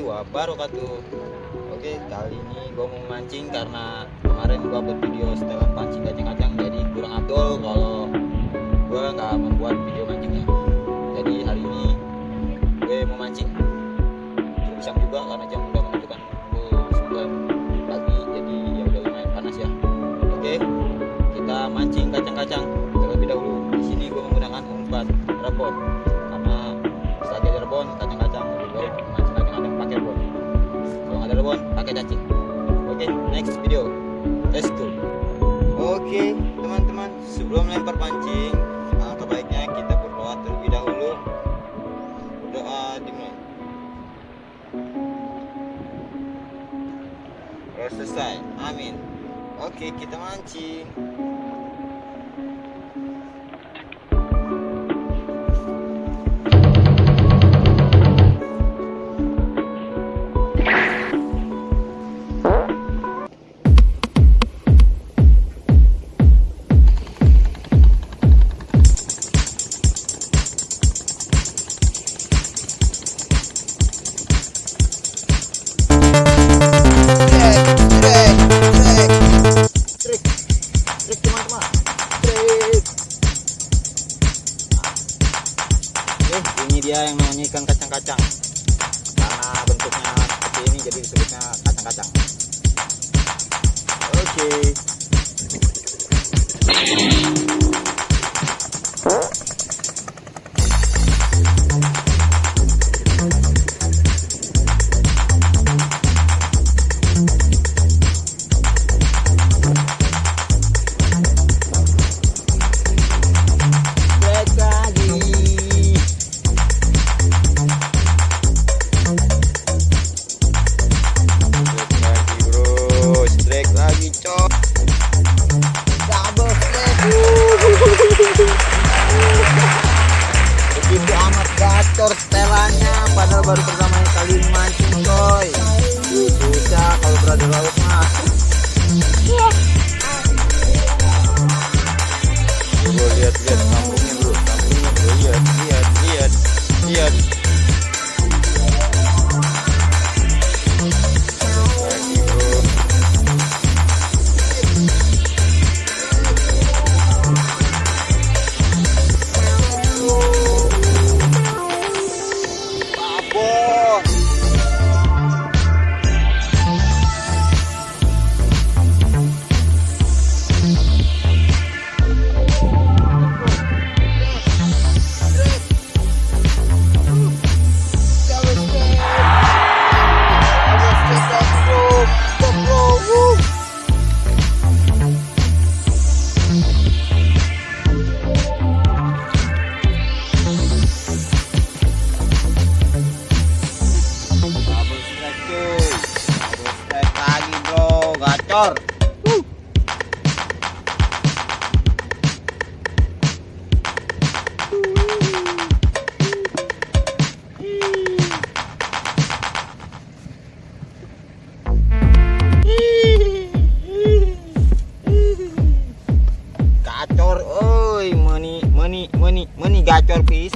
warahmatullahi wabarakatuh Oke kali ini gue mau mancing karena kemarin gue buat video setelah pancing kacang-kacang jadi kurang abdul kalau gue nggak membuat video mancingnya. Jadi hari ini gue mau mancing. Siang juga pakai cacing. Oke next video. Let's go. Oke teman-teman sebelum lempar pancing alangkah baiknya kita berdoa terlebih dahulu. Doa dimulai. Selesai. Amin. Oke kita mancing Oke, ini dia yang namanya ikan kacang-kacang. Karena bentuknya seperti ini jadi disebutnya kacang-kacang. Oke. Trek पर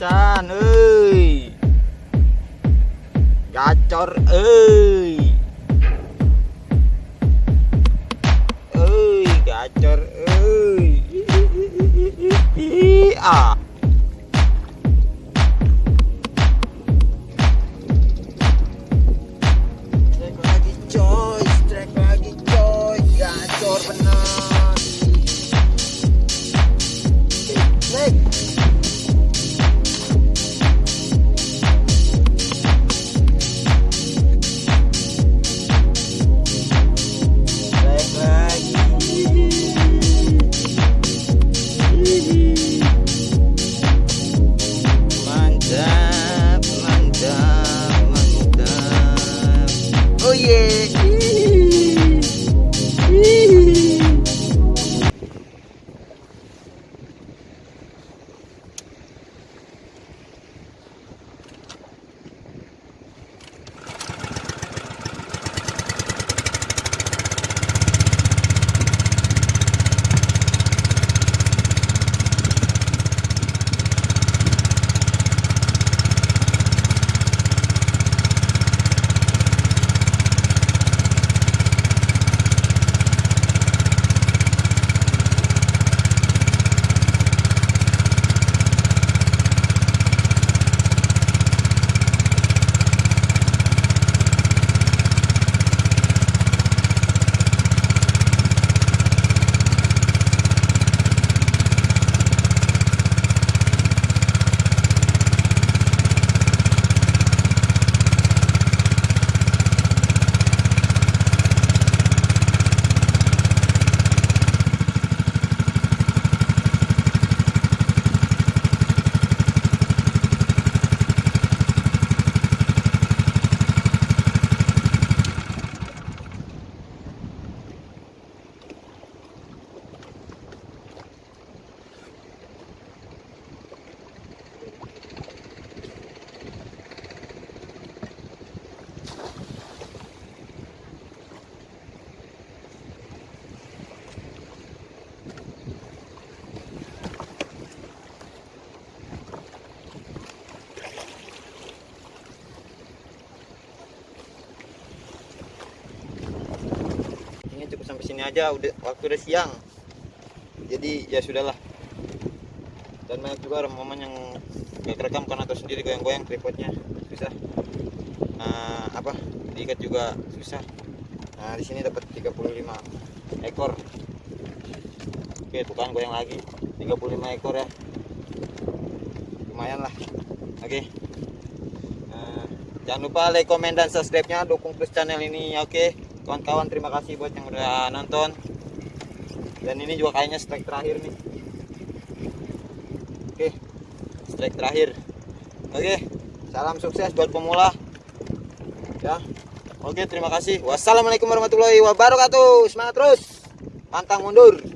pisan euy gacor euy euy gacor euy ah yeah. Sampai sini aja udah waktu udah siang. Jadi ya sudahlah. Dan banyak juga momen yang gak kerekam karena tahu sendiri goyang-goyang tripodnya. Susah. Nah, apa? Diikat juga susah. Nah di sini dapat 35 ekor. Oke tuh kan goyang lagi. 35 ekor ya. Lumayan lah. Oke. Nah, jangan lupa like comment dan subscribe nya dukung terus channel ini oke kawan-kawan terima kasih buat yang udah nonton. Dan ini juga kayaknya strike terakhir nih. Oke strike terakhir. Oke salam sukses buat pemula. Ya. Oke terima kasih. Wassalamualaikum warahmatullahi wabarakatuh. Semangat terus. Pantang mundur